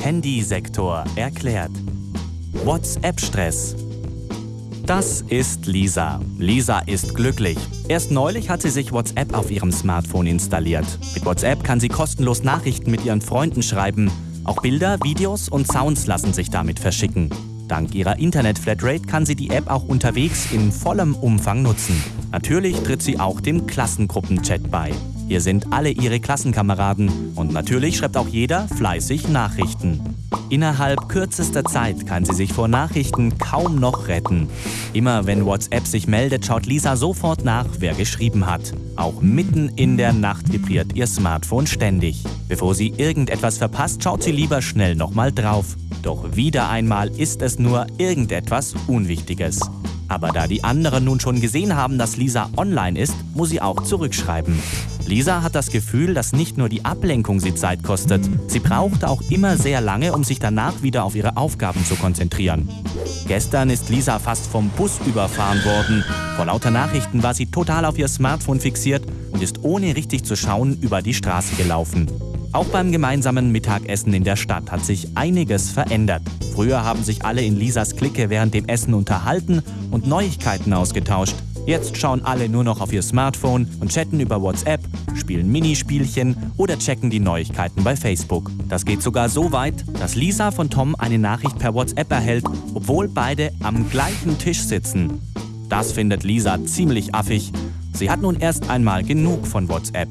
Handysektor erklärt. WhatsApp-Stress. Das ist Lisa. Lisa ist glücklich. Erst neulich hat sie sich WhatsApp auf ihrem Smartphone installiert. Mit WhatsApp kann sie kostenlos Nachrichten mit ihren Freunden schreiben. Auch Bilder, Videos und Sounds lassen sich damit verschicken. Dank ihrer Internet-Flatrate kann sie die App auch unterwegs in vollem Umfang nutzen. Natürlich tritt sie auch dem Klassengruppenchat bei. Hier sind alle ihre Klassenkameraden und natürlich schreibt auch jeder fleißig Nachrichten. Innerhalb kürzester Zeit kann sie sich vor Nachrichten kaum noch retten. Immer wenn WhatsApp sich meldet, schaut Lisa sofort nach, wer geschrieben hat. Auch mitten in der Nacht vibriert ihr Smartphone ständig. Bevor sie irgendetwas verpasst, schaut sie lieber schnell nochmal drauf. Doch wieder einmal ist es nur irgendetwas Unwichtiges. Aber da die anderen nun schon gesehen haben, dass Lisa online ist, muss sie auch zurückschreiben. Lisa hat das Gefühl, dass nicht nur die Ablenkung sie Zeit kostet, sie braucht auch immer sehr lange, um sich danach wieder auf ihre Aufgaben zu konzentrieren. Gestern ist Lisa fast vom Bus überfahren worden. Vor lauter Nachrichten war sie total auf ihr Smartphone fixiert und ist ohne richtig zu schauen über die Straße gelaufen. Auch beim gemeinsamen Mittagessen in der Stadt hat sich einiges verändert. Früher haben sich alle in Lisas Clique während dem Essen unterhalten und Neuigkeiten ausgetauscht. Jetzt schauen alle nur noch auf ihr Smartphone und chatten über WhatsApp, spielen Minispielchen oder checken die Neuigkeiten bei Facebook. Das geht sogar so weit, dass Lisa von Tom eine Nachricht per WhatsApp erhält, obwohl beide am gleichen Tisch sitzen. Das findet Lisa ziemlich affig. Sie hat nun erst einmal genug von WhatsApp.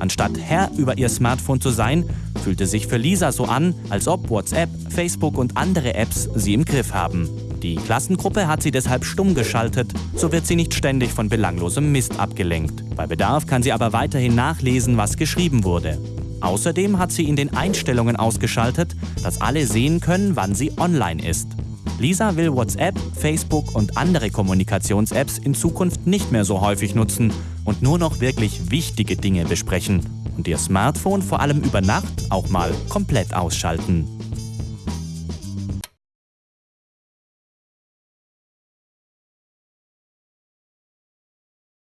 Anstatt Herr über ihr Smartphone zu sein, fühlte sich für Lisa so an, als ob WhatsApp, Facebook und andere Apps sie im Griff haben. Die Klassengruppe hat sie deshalb stumm geschaltet, so wird sie nicht ständig von belanglosem Mist abgelenkt. Bei Bedarf kann sie aber weiterhin nachlesen, was geschrieben wurde. Außerdem hat sie in den Einstellungen ausgeschaltet, dass alle sehen können, wann sie online ist. Lisa will WhatsApp, Facebook und andere Kommunikations-Apps in Zukunft nicht mehr so häufig nutzen und nur noch wirklich wichtige Dinge besprechen und ihr Smartphone vor allem über Nacht auch mal komplett ausschalten.